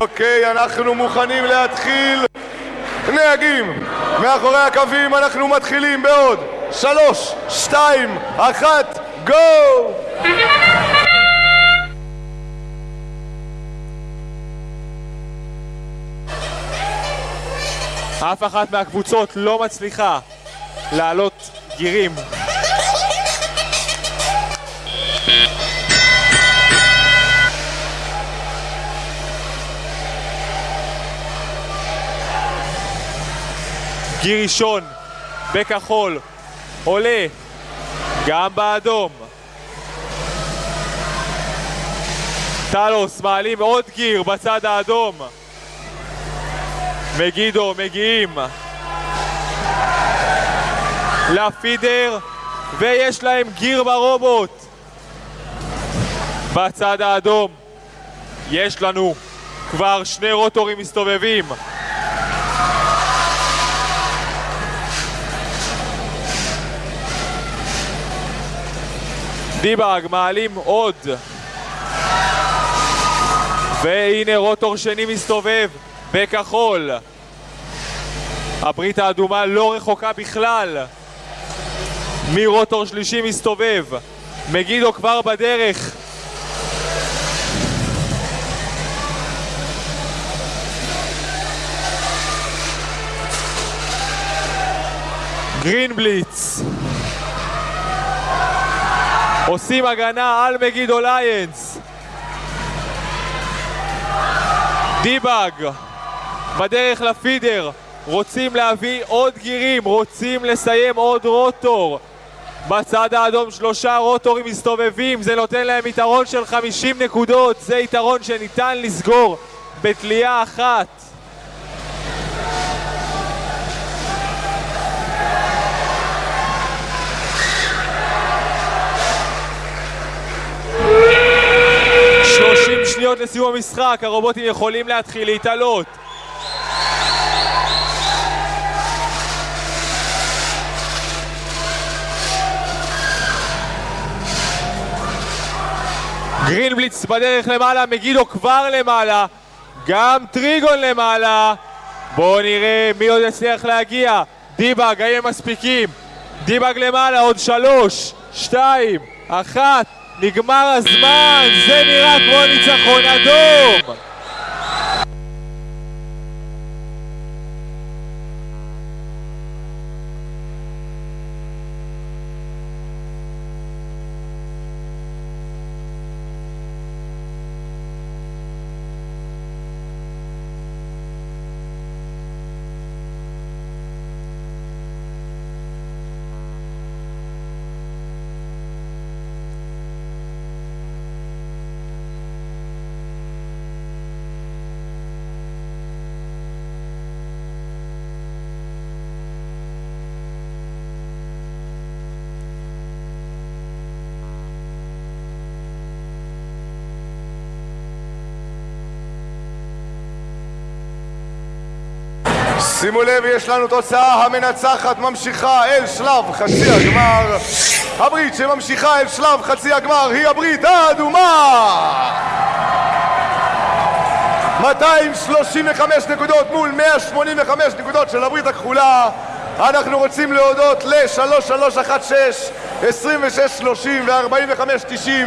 אוקיי, אנחנו מוכנים להתחיל. נהגים, מאחורי הקווים אנחנו מתחילים בעוד שלוש, שתיים, אחת, גו! אף אחת מהקבוצות לא מצליחה לעלות גירים. גיר ראשון בכחול עולה גם באדום. טלוס מעלים עוד גיר בצד האדום. מגידו מגיעים. לפידר ויש להם גיר ברובוט. בצד האדום יש לנו כבר שני רוטורים מסתובבים דיבאג מעלים עוד. והנה רוטור שני מסתובב בכחול. הברית האדומה לא רחוקה בכלל מרוטור שלישי מסתובב. מגידו כבר בדרך. גרינבליץ עושים הגנה על מגידו ליינס דיבאג בדרך לפידר רוצים להביא עוד גירים, רוצים לסיים עוד רוטור. בצד האדום שלושה רוטורים מסתובבים זה נותן להם יתרון של 50 נקודות זה יתרון שניתן לסגור בתלייה אחת שניות לסיום המשחק, הרובוטים יכולים להתחיל להתעלות. גרינבליץ בדרך למעלה, מגידו כבר למעלה גם טריגון למעלה. בואו נראה מי עוד יצליח להגיע. דיבאג, האם הם מספיקים? דיבאג למעלה, עוד שלוש, שתיים, אחת נגמר הזמן, זה נראה כמו ניצחון אדום! שימו לב, יש לנו תוצאה המנצחת ממשיכה אל שלב חצי הגמר. הברית שממשיכה אל שלב חצי הגמר היא הברית האדומה! 235 נקודות מול 185 נקודות של הברית הכחולה. אנחנו רוצים להודות ל-3316, 2630 ו-4590